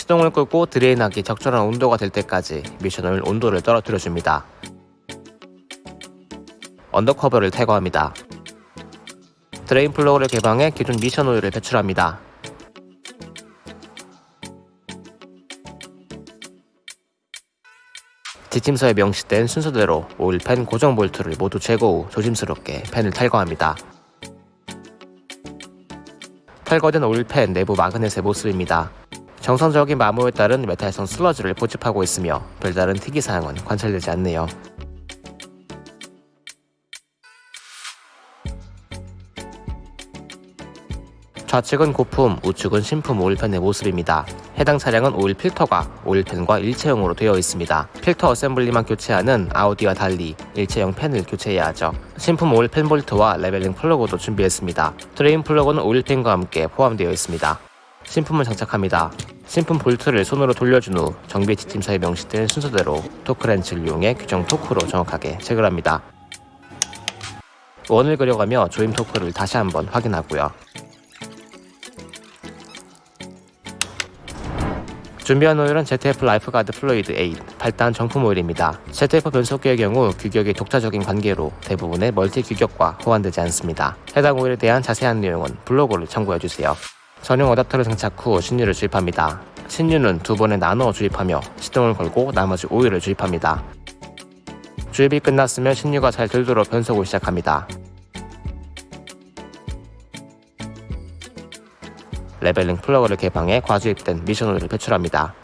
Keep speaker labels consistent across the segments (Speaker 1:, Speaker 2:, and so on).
Speaker 1: 시동을 끄고 drain하기 적절한 온도가 될 때까지 미션오일 온도를 떨어뜨려 줍니다. under cover를 탈거합니다. drain 플러그를 개방해 기존 미션 오일을 배출합니다. 지침서에 명시된 순서대로 오일팬 고정 볼트를 모두 제거 후 조심스럽게 팬을 탈거합니다. 탈거된 오일팬 내부 마그넷의 모습입니다. 정상적인 마모에 따른 메탈성 슬러지를 포집하고 있으며 별다른 특이사항은 관찰되지 않네요. 좌측은 고품, 우측은 신품 오일팬의 모습입니다. 해당 차량은 오일 필터가 오일팬과 일체형으로 되어 있습니다. 필터 어셈블리만 교체하는 아우디와 달리 일체형 팬을 교체해야 하죠. 신품 오일팬 볼트와 leveling 플러그도 준비했습니다. drain 플러그는 오일팬과 함께 포함되어 있습니다. 신품을 장착합니다. 신품 볼트를 손으로 돌려준 후 정비 지침서에 명시된 순서대로 토크렌치를 이용해 규정 토크로 정확하게 체결합니다. 원을 그려가며 조임 토크를 다시 한번 확인하고요. 준비한 오일은 ZF Lifeguard Fluid 8 8단 정품 오일입니다. ZF 변속기의 경우 규격이 독자적인 관계로 대부분의 multi 규격과 호환되지 않습니다. 해당 오일에 대한 자세한 내용은 블로그를 참고해주세요. 전용 어댑터를 장착 후 신유를 주입합니다. 신유는 두 번에 나눠 주입하며 시동을 걸고 나머지 오일을 주입합니다. 주입이 끝났으면 신유가 잘 돌도록 변속을 시작합니다. leveling 플러그를 개방해 과주입된 미션 오일을 배출합니다.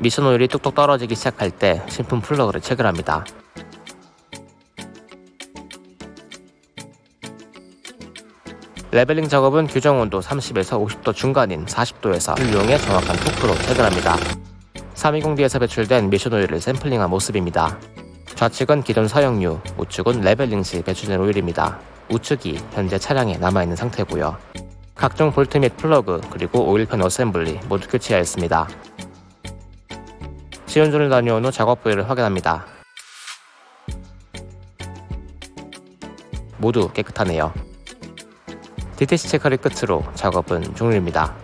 Speaker 1: 미션 오일이 뚝뚝 떨어지기 시작할 때 신품 플러그를 체결합니다. leveling 작업은 규정 온도 30에서 50도 중간인 40도에서 이용해 정확한 토크로 체결합니다. 320D에서 배출된 미션 오일을 샘플링한 모습입니다. 좌측은 기존 사용유, 우측은 leveling 시 배출된 오일입니다. 우측이 현재 차량에 남아있는 상태고요. 각종 볼트 및 플러그 그리고 오일팬 assembly 모두 교체하였습니다. 시운전을 다녀온 후 작업 부위를 확인합니다. 모두 깨끗하네요. DTC 체크를 끝으로 작업은 종료입니다.